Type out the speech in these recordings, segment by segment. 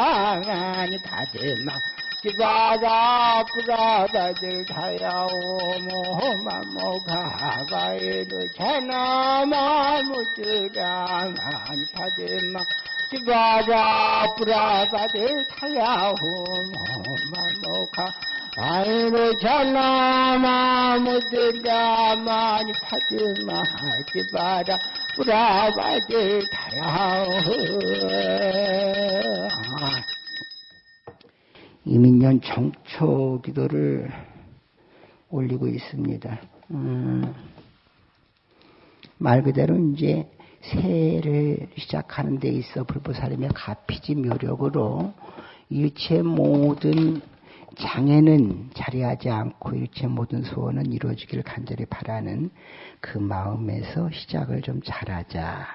무량하니 다들마 지바라 부라다들 다야오모 마 모 가바이루 차나마 무주량하니 다들마 지바라 부라다들 다야오모 마 모가 아이로 전나마 무들라마니 파드마 지바라 브라바들 타야오 이민년 정초 기도를 올리고 있습니다. 음, 말 그대로 이제 새해를 시작하는 데 있어 불보살님의 가피지 묘력으로 일체 모든 장애는 자리하지 않고 일체 모든 소원은 이루어지기를 간절히 바라는 그 마음에서 시작을 좀 잘하자.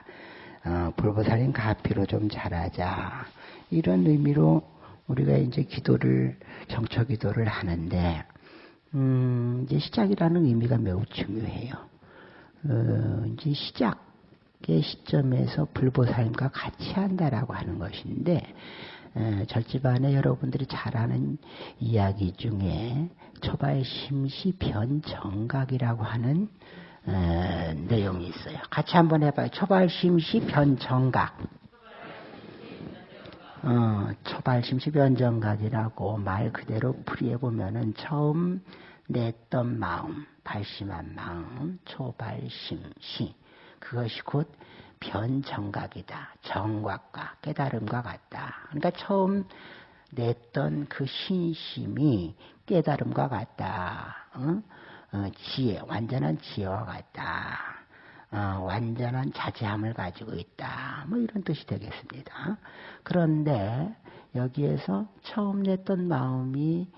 어, 불보살인 가피로 좀 잘하자. 이런 의미로 우리가 이제 기도를, 정처 기도를 하는데, 음, 이제 시작이라는 의미가 매우 중요해요. 어, 이제 시작의 시점에서 불보살님과 같이 한다라고 하는 것인데, 절집안에 여러분들이 잘 아는 이야기 중에 초발 심시 변정각이라고 하는 에, 내용이 있어요. 같이 한번 해봐요. 초발 심시 변정각. 어, 초발 심시 변정각이라고 말 그대로 풀이해 보면은 처음 냈던 마음, 발심한 마음, 초발 심시 그것이 곧 변정각이다. 정각과 깨달음과 같다. 그러니까 처음 냈던 그 신심이 깨달음과 같다. 어? 어, 지혜, 완전한 지혜와 같다. 어, 완전한 자제함을 가지고 있다. 뭐 이런 뜻이 되겠습니다. 그런데 여기에서 처음 냈던 마음이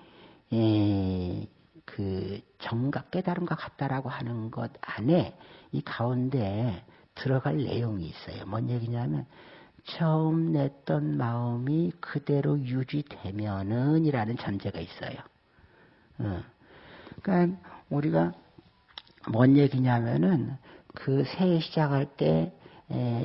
에, 그 정각 깨달음과 같다라고 하는 것 안에 이 가운데 들어갈 내용이 있어요. 뭔 얘기냐면 처음 냈던 마음이 그대로 유지되면은 이라는 전제가 있어요. 어. 그러니까 우리가 뭔 얘기냐면은 그 새해 시작할 때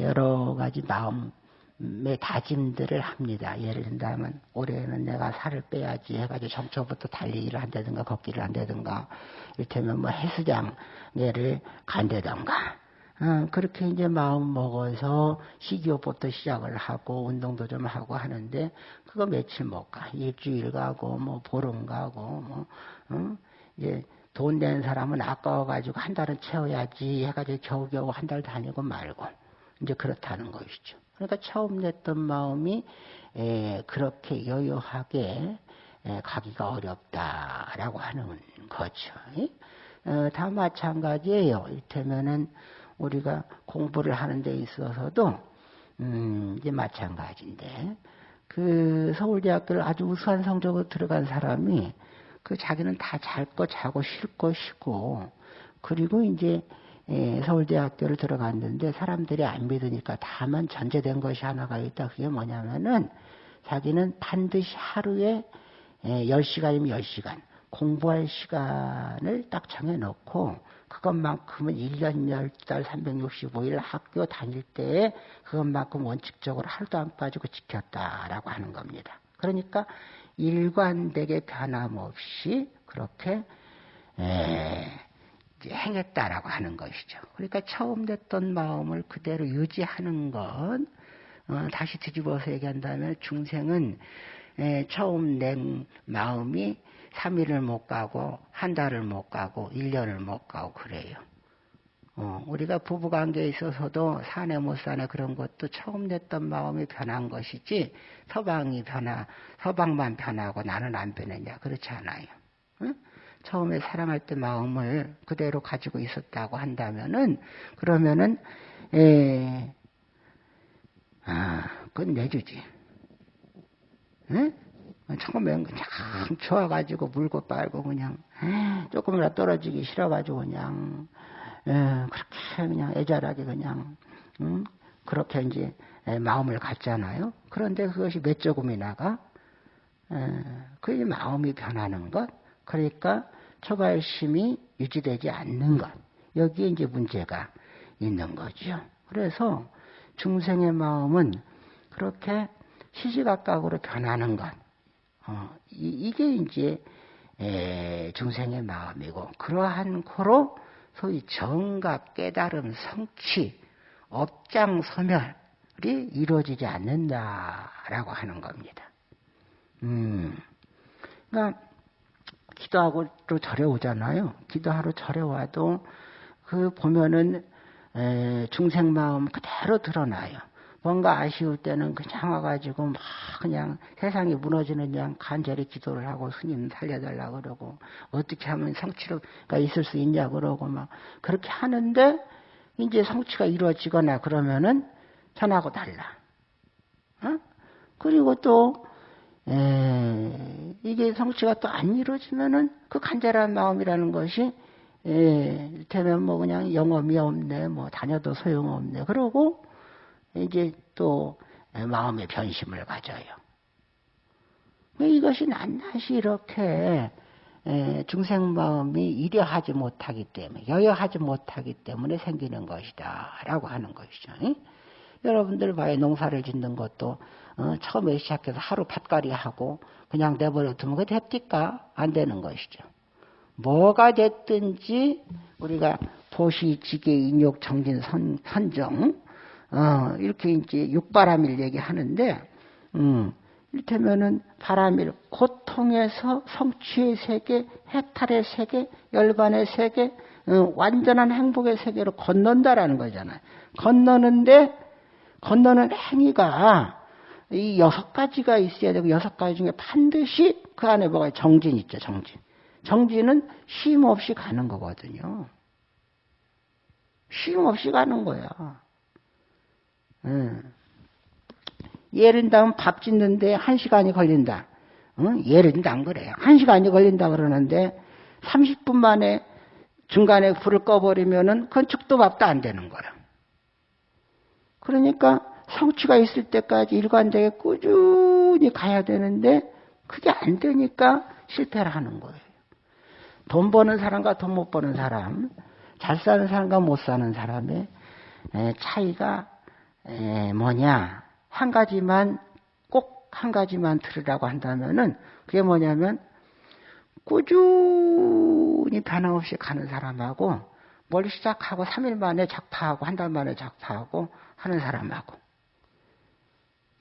여러 가지 마음의 다짐들을 합니다. 예를 든다면 올해는 내가 살을 빼야지 해가지고 정초부터 달리기를 한다든가 걷기를 한다든가 이를테면 뭐 헬스장에를 간다든가 어, 그렇게 이제 마음 먹어서 식이요법도 시작을 하고 운동도 좀 하고 하는데 그거 며칠 못 가. 일주일 가고 뭐 보름 가고 뭐 어? 이제 돈 낸 사람은 아까워가지고 한 달은 채워야지 해가지고 겨우겨우 한 달 다니고 말고 이제 그렇다는 것이죠. 그러니까 처음 냈던 마음이 에, 그렇게 여유하게 에, 가기가 어렵다라고 하는 거죠. 어, 다 마찬가지예요. 이를테면은 우리가 공부를 하는 데 있어서도 음, 이제 마찬가지인데 그 서울대학교를 아주 우수한 성적으로 들어간 사람이 그 자기는 다 잘 거 자고 쉴 거 쉬고 그리고 이제 예, 서울대학교를 들어갔는데 사람들이 안 믿으니까 다만 전제된 것이 하나가 있다. 그게 뭐냐면은 자기는 반드시 하루에 예, 10시간이면 10시간 공부할 시간을 딱 정해놓고 그것만큼은 1년 10달 365일 학교 다닐 때에 그것만큼 원칙적으로 하루도 안 빠지고 지켰다라고 하는 겁니다. 그러니까 일관되게 변함없이 그렇게 에, 행했다라고 하는 것이죠. 그러니까 처음 됐던 마음을 그대로 유지하는 것, 어, 다시 뒤집어서 얘기한다면 중생은 에, 처음 낸 마음이 3일을 못 가고 한 달을 못 가고 1년을 못 가고 그래요. 어, 우리가 부부관계에 있어서도 사내 못 사내 그런 것도 처음 냈던 마음이 변한 것이지 서방이 변하 서방만 변하고 나는 안 변했냐 그렇지 않아요. 응? 처음에 사랑할 때 마음을 그대로 가지고 있었다고 한다면은 그러면은 에, 아 끝내주지. 응? 처음엔 그냥 좋아가지고 물고 빨고 그냥 조금이라도 떨어지기 싫어가지고 그냥 에, 그렇게 그냥 애절하게 그냥 음, 그렇게 이제 마음을 갖잖아요. 그런데 그것이 몇 조금이 나가? 그 마음이 변하는 것. 그러니까 초발심이 유지되지 않는 것. 여기에 이제 문제가 있는 거죠. 그래서 중생의 마음은 그렇게 시시각각으로 변하는 것. 어, 이, 게 이제 에, 중생의 마음이고 그러한 코로 소위 정각 깨달음 성취 업장소멸이 이루어지지 않는다라고 하는 겁니다. 음, 그러니까 기도하고 또 절에 오잖아요. 기도하러 절에 와도 그 보면은 에, 중생 마음 그대로 드러나요. 뭔가 아쉬울 때는 그냥 와가지고 막 그냥 세상이 무너지는 그냥 간절히 기도를 하고 스님 살려달라 그러고 어떻게 하면 성취가 있을 수 있냐 그러고 막 그렇게 하는데 이제 성취가 이루어지거나 그러면은 전하고 달라. 어? 그리고 또 에, 이게 성취가 또 안 이루어지면은 그 간절한 마음이라는 것이 예, 되면 뭐 그냥 영험이 없네, 뭐 다녀도 소용없네. 그러고 이제 또 마음의 변심을 가져요. 이것이 낱낱이 이렇게 중생 마음이 이려하지 못하기 때문에, 여여하지 못하기 때문에 생기는 것이다. 라고 하는 것이죠. 여러분들 봐요. 농사를 짓는 것도, 어, 처음에 시작해서 하루 밭갈이 하고, 그냥 내버려 두면 그게 됩니까? 안 되는 것이죠. 뭐가 됐든지, 우리가 도시, 지계, 인욕, 정진, 선, 선정, 어, 이렇게 이제 육바람일 얘기하는데, 음, 이를테면은 바람일, 고통에서 성취의 세계, 해탈의 세계, 열반의 세계, 어, 완전한 행복의 세계로 건넌다라는 거잖아요. 건너는데, 건너는 행위가 이 여섯 가지가 있어야 되고, 여섯 가지 중에 반드시 그 안에 뭐가 정진 있죠, 정진. 정진은 쉼 없이 가는 거거든요. 쉼 없이 가는 거야. 예를 들면 밥 짓는데 한 시간이 걸린다. 응? 예를 들면 그래요. 한 시간이 걸린다 그러는데 30분 만에 중간에 불을 꺼버리면은 그건 죽도 밥도 안 되는 거야. 그러니까 성취가 있을 때까지 일관되게 꾸준히 가야 되는데 그게 안 되니까 실패를 하는 거예요. 돈 버는 사람과 돈 못 버는 사람, 잘 사는 사람과 못 사는 사람의 차이가 에, 뭐냐 한 가지만 꼭 한 가지만 들으라고 한다면은 그게 뭐냐면 꾸준히 변함없이 가는 사람하고 뭘 시작하고 3일 만에 작파하고 한 달 만에 작파하고 하는 사람하고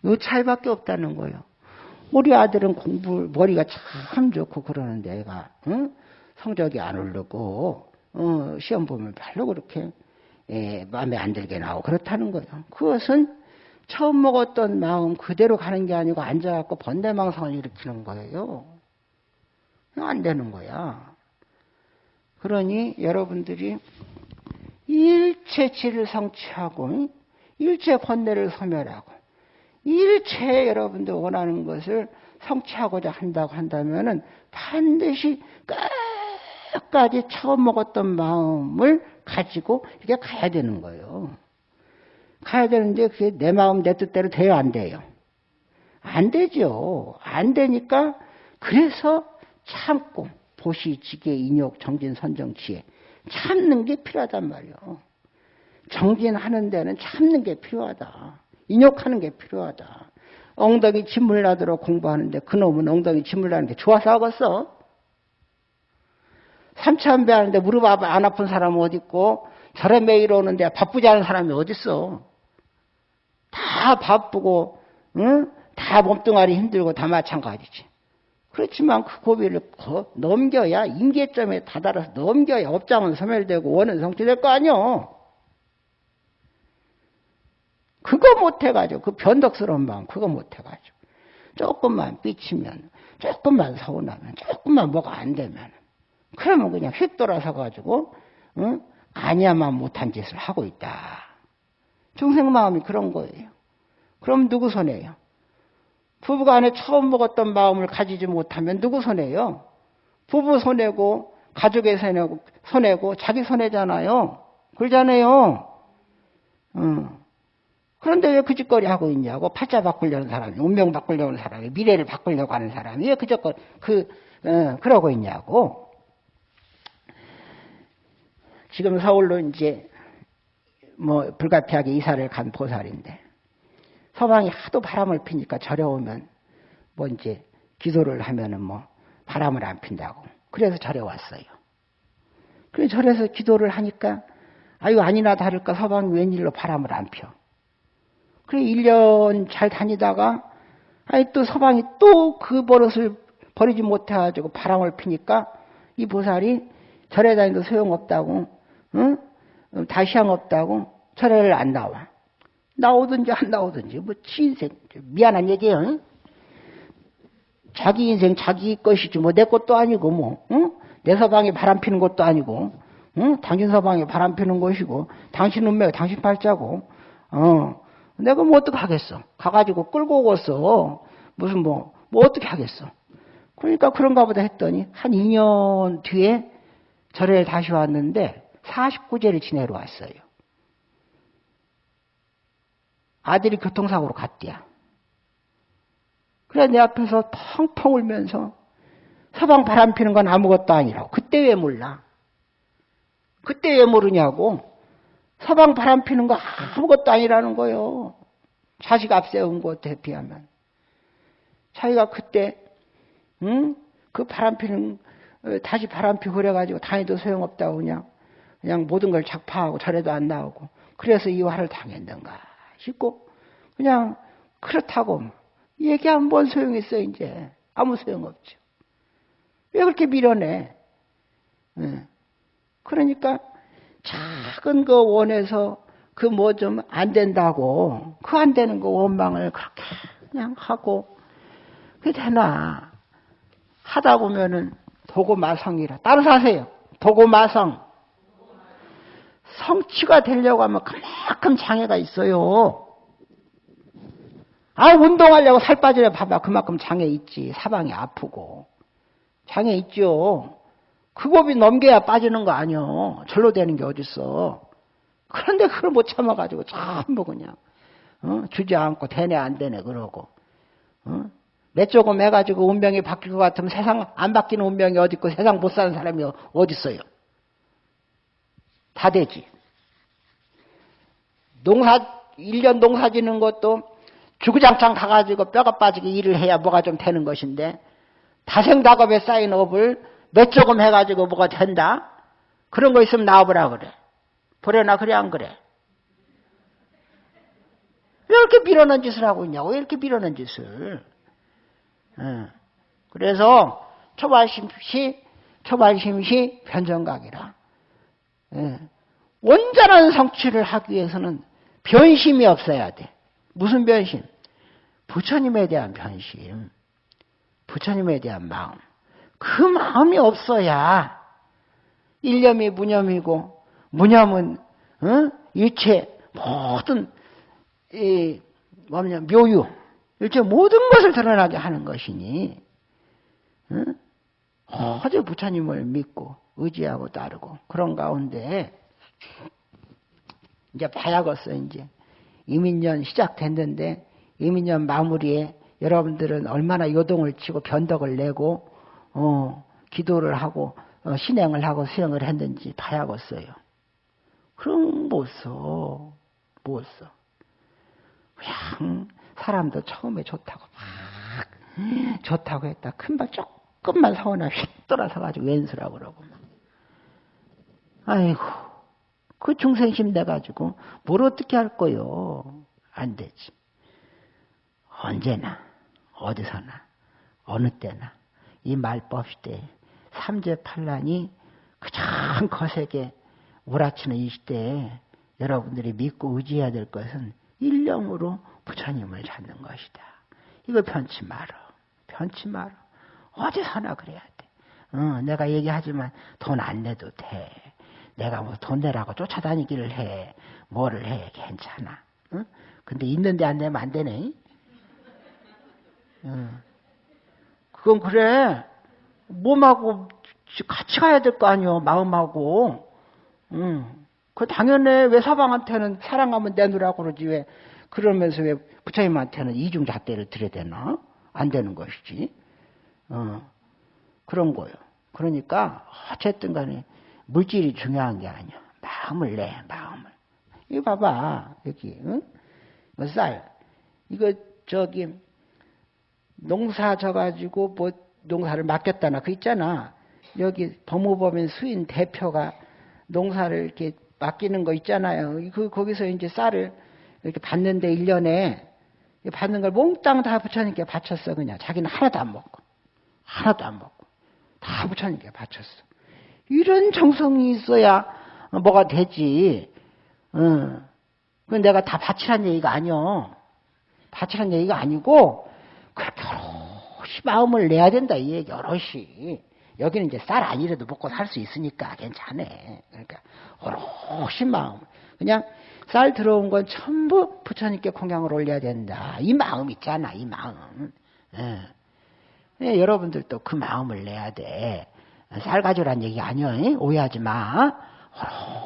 이 차이밖에 없다는 거예요. 우리 아들은 공부 머리가 참 좋고 그러는데 애가 응? 성적이 안 오르고 어, 시험 보면 별로 그렇게 예, 마음에 안 들게 나오고 그렇다는 거예요. 그것은 처음 먹었던 마음 그대로 가는 게 아니고 앉아갖고 번대망상을 일으키는 거예요. 안 되는 거야. 그러니 여러분들이 일체치를 성취하고 일체 권내를 소멸하고 일체 여러분들 원하는 것을 성취하고자 한다고 한다면은 반드시 끝까지 처음 먹었던 마음을 가지고 이렇게 가야 되는 거예요. 가야 되는데 그게 내 마음 내 뜻대로 돼요, 안 돼요? 안 되죠. 안 되니까 그래서 참고 보시, 지계, 인욕, 정진, 선정, 지혜 참는 게 필요하단 말이에요. 정진하는 데는 참는 게 필요하다. 인욕하는 게 필요하다. 엉덩이 침물 나도록 공부하는데 그놈은 엉덩이 침물 나는 게 좋아서 하겠어? 삼천배 하는데 무릎 안 아픈 사람은 어딨고 절에 매일 오는데 바쁘지 않은 사람이 어딨어. 다 바쁘고 응? 다 몸뚱아리 힘들고 다 마찬가지지. 그렇지만 그 고비를 넘겨야 임계점에 다다라서 넘겨야 업장은 소멸되고 원은 성취될 거 아니요. 그거 못해가지고 그 변덕스러운 마음 그거 못해가지고 조금만 삐치면 조금만 서운하면 조금만 뭐가 안 되면 그러면 그냥 휙 돌아서 가지고 응? 아니야만 못한 짓을 하고 있다. 중생 마음이 그런 거예요. 그럼 누구 손해요? 부부가 안에 처음 먹었던 마음을 가지지 못하면 누구 손해요? 부부 손해고 가족의 손해고 손해고 자기 손해잖아요. 그러잖아요. 응. 그런데 왜 그 짓거리 하고 있냐고 팔자 바꾸려는 사람이 운명 바꾸려는 사람이 미래를 바꾸려고 하는 사람이 왜그 짓거리 그 어, 그러고 있냐고. 지금 서울로 이제 뭐 불가피하게 이사를 간 보살인데 서방이 하도 바람을 피니까 절에 오면 뭐 이제 기도를 하면은 뭐 바람을 안 핀다고. 그래서 절에 왔어요. 그래 절에서 기도를 하니까 아유 아니나 다를까 서방이 웬일로 바람을 안 펴. 그래 1년 잘 다니다가 아니 또 서방이 또 그 버릇을 버리지 못해가지고 바람을 피니까 이 보살이 절에 다니도 소용없다고 응? 다시향 없다고 절에를 안 나와. 나오든지 안 나오든지 뭐 치인생 미안한 얘기예요. 응? 자기 인생 자기 것이지 뭐 내 것도 아니고 뭐 응? 내 서방이 바람 피는 것도 아니고 응? 당신 서방이 바람 피는 것이고 당신 운명이 당신 팔자고 어 내가 뭐 어떻게 하겠어 가가지고 끌고 오겠어 무슨 뭐 뭐 어떻게 하겠어 그러니까 그런가 보다 했더니 한 2년 뒤에 절에 다시 왔는데 49제를 지내러 왔어요 아들이 교통사고로 갔대야 그래 내 앞에서 펑펑 울면서 서방 바람 피는 건 아무것도 아니라고. 그때 왜 몰라? 그때 왜 모르냐고. 서방 바람 피는 거 아무것도 아니라는 거요. 자식 앞세운 것에 비하면. 자기가 그때, 응? 그 바람 피는, 어, 다시 바람 피고 그래가지고 다니도 소용없다고 그냥, 그냥 모든 걸 작파하고 절에도 안 나오고. 그래서 이 화를 당했는가 싶고, 그냥 그렇다고 얘기하면 뭔 소용 있어, 이제. 아무 소용 없죠. 왜 그렇게 밀어내? 네. 그러니까 작은 거 원해서 그 뭐 좀 안 된다고 그 안 되는 거 원망을 그렇게 그냥 하고 그게 되나 하다 보면은 도고마성이라 따로 사세요 도고마성 성취가 되려고 하면 그만큼 장애가 있어요 아 운동하려고 살 빠지려 봐봐 그만큼 장애 있지 사방이 아프고 장애 있죠. 그 법이 넘겨야 빠지는 거 아니요. 절로 되는 게 어딨어. 그런데 그걸 못 참아가지고 전부 그냥 어? 주저앉고 되네 안 되네 그러고 어? 몇 조금 해가지고 운명이 바뀔 것 같으면 세상 안 바뀌는 운명이 어디 있고 세상 못 사는 사람이 어디 있어요? 다 되지. 농사 1년 농사 짓는 것도 주구장창 가가지고 뼈가 빠지게 일을 해야 뭐가 좀 되는 것인데 다생다급에 쌓인 업을 몇 조금 해가지고 뭐가 된다? 그런 거 있으면 나와보라 그래. 보려나 그래 안 그래? 왜 이렇게 밀어넣은 짓을 하고 있냐고 왜 이렇게 밀어넣은 짓을 어. 그래서 초발심시 초발심시 변정각이라 예. 온전한 성취를 하기 위해서는 변심이 없어야 돼 무슨 변심? 부처님에 대한 변심 부처님에 대한 마음. 그 마음이 없어야 일념이 무념이고 무념은 어? 일체 모든 이 뭐냐 묘유 일체 모든 것을 드러나게 하는 것이니 어? 어제 부처님을 믿고 의지하고 따르고 그런 가운데 이제 봐야겠어 이제 이민년 시작됐는데 이민년 마무리에 여러분들은 얼마나 요동을 치고 변덕을 내고 어, 기도를 하고 어, 신행을 하고 수행을 했는지 봐야겠어요. 그럼 못 써. 못 써. 그냥 사람도 처음에 좋다고 막 좋다고 했다. 큰발 조금만 서운하 휙 돌아 서 가지고 왼수라고 그러고 막. 아이고 그 중생심 돼가지고 뭘 어떻게 할 거요? 안 되지. 언제나 어디서나 어느 때나 이 말법 시대에 삼재팔란이 가장 거세게 우라치는 이 시대에 여러분들이 믿고 의지해야 될 것은 일념으로 부처님을 찾는 것이다. 이거 편치 말어. 편치 말어. 어디서나 그래야 돼. 어, 내가 얘기하지만 돈 안 내도 돼. 내가 뭐 돈 내라고 쫓아다니기를 해. 뭐를 해. 괜찮아. 어? 근데 있는데 안 내면 안 되네. 예. 그건 그래. 몸하고 같이 가야 될 거 아니요. 마음하고. 응. 그 당연해. 왜 사방한테는 사랑하면 내놓으라고 그러지. 왜 그러면서 왜 부처님한테는 이중잣대를 들여야 되나? 안 되는 것이지. 어. 그런 거요. 그러니까 어쨌든 간에 물질이 중요한 게 아니야. 마음을 내, 마음을. 이거 봐봐. 여기, 응? 쌀. 이거 저기 농사 져가지고 뭐 농사를 맡겼다나 그 있잖아. 여기 법무법인 수인 대표가 농사를 이렇게 맡기는 거 있잖아요. 그 거기서 이제 쌀을 이렇게 받는데 1년에 받는 걸 몽땅 다 부처님께 바쳤어 그냥 자기는 하나도 안 먹고 하나도 안 먹고 다 부처님께 바쳤어. 이런 정성이 있어야 뭐가 되지. 어. 그 내가 다 바치란 얘기가 아니요. 바치란 얘기가 아니고 그렇게 여럿이 마음을 내야 된다 이 얘기 여럿이. 여기는 이제 쌀 아니라도 먹고 살 수 있으니까 괜찮아. 그러니까 오롯이 마음. 그냥 쌀 들어온 건 전부 부처님께 공양을 올려야 된다. 이 마음 있잖아, 이 마음. 예. 예, 여러분들도 그 마음을 내야 돼. 쌀 가져란 얘기 아니야. 오해하지 마.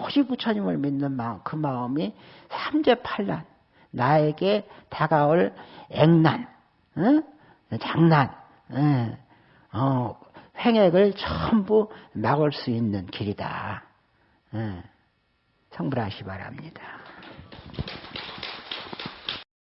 오롯이 부처님을 믿는 마음, 그 마음이 삼재팔난 나에게 다가올 액난, 어? 장난, 어, 어, 횡액을 전부 막을 수 있는 길이다. 어, 성불하시 바랍니다.